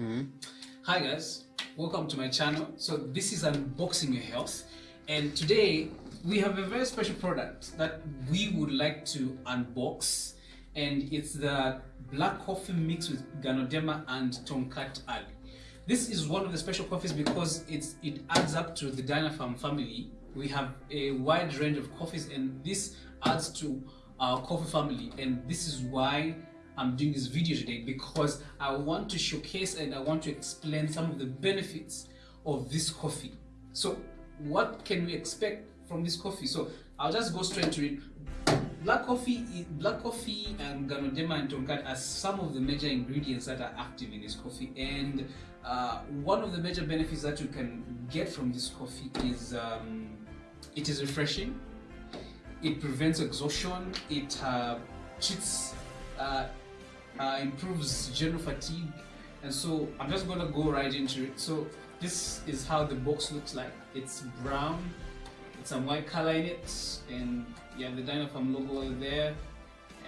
Mm-hmm. Hi guys, welcome to my channel. So this is Unboxing Your Health and today we have a very special product that we would like to unbox and it's the black coffee mixed with Ganoderma and Tongkat Ali. This is one of the special coffees because it's it adds up to the Dynapharm family. We have a wide range of coffees and this adds to our coffee family and this is why I'm doing this video today because I want to showcase and I want to explain some of the benefits of this coffee. So what can we expect from this coffee? So I'll just go straight to it. Black coffee, black coffee and Ganoderma and Tongkat are some of the major ingredients that are active in this coffee and uh, one of the major benefits that you can get from this coffee is um, it is refreshing, it prevents exhaustion, it uh, treats uh, uh, improves general fatigue. And so I'm just gonna go right into it. So this is how the box looks like. It's brown some white color in it and you have the Dynapharm logo there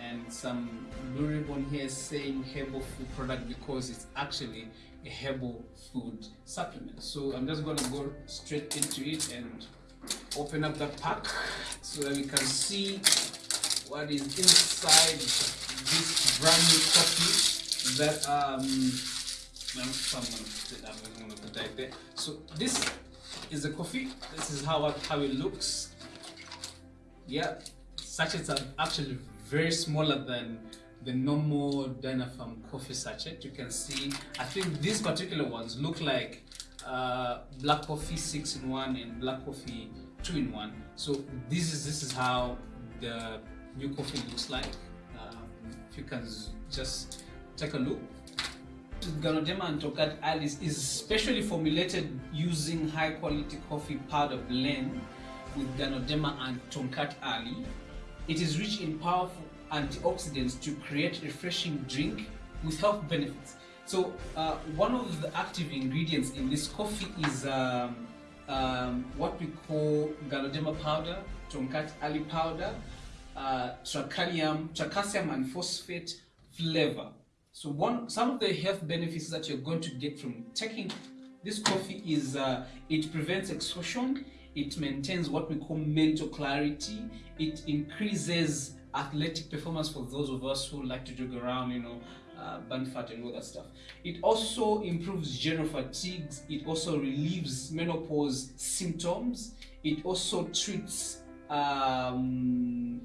and some blue ribbon here saying herbal food product because it's actually a herbal food supplement. So I'm just gonna go straight into it and open up the pack so that we can see what is inside this brand new coffee that um I'm gonna put it that there. So this is the coffee. This is how how it looks. Yeah, sachets are actually very smaller than the normal Dynapharm coffee sachet. You can see. I think these particular ones look like uh, black coffee six in one and black coffee two in one. So this is this is how the new coffee looks like. Um, if you can just take a look. Ganoderma and Tongkat Alice is specially formulated using high quality coffee powder blend with Ganoderma and Tongkat Ali. It is rich in powerful antioxidants to create refreshing drink with health benefits. So uh, one of the active ingredients in this coffee is um, um, what we call Ganoderma powder, Tongkat Ali powder, uh, tracalium, tracasium and phosphate flavor. So one, some of the health benefits that you're going to get from taking this coffee is uh, it prevents exhaustion, it maintains what we call mental clarity, it increases athletic performance for those of us who like to jog around, you know, uh, burn fat and all that stuff. It also improves general fatigue, it also relieves menopause symptoms, it also treats um,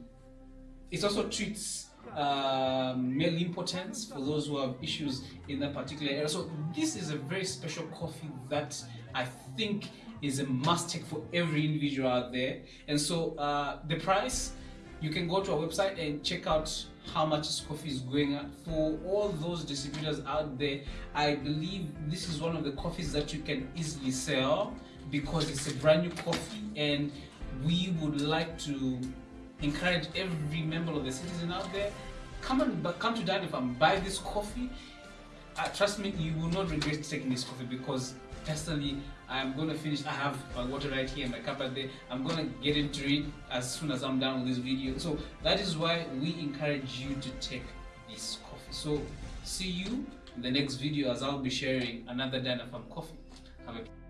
it also treats um, male impotence for those who have issues in that particular area. So this is a very special coffee that I think is a must take for every individual out there. And so uh, the price, you can go to our website and check out how much this coffee is going at. For all those distributors out there, I believe this is one of the coffees that you can easily sell because it's a brand new coffee and we would like to encourage every member of the citizen out there come and come to Dynapharm buy this coffee. Uh, trust me you will not regret taking this coffee because personally I'm gonna finish I have my water right here my cup right there. I'm gonna get into it as soon as I'm done with this video. So that is why we encourage you to take this coffee. So see you in the next video as I'll be sharing another Dynapharm coffee. Have a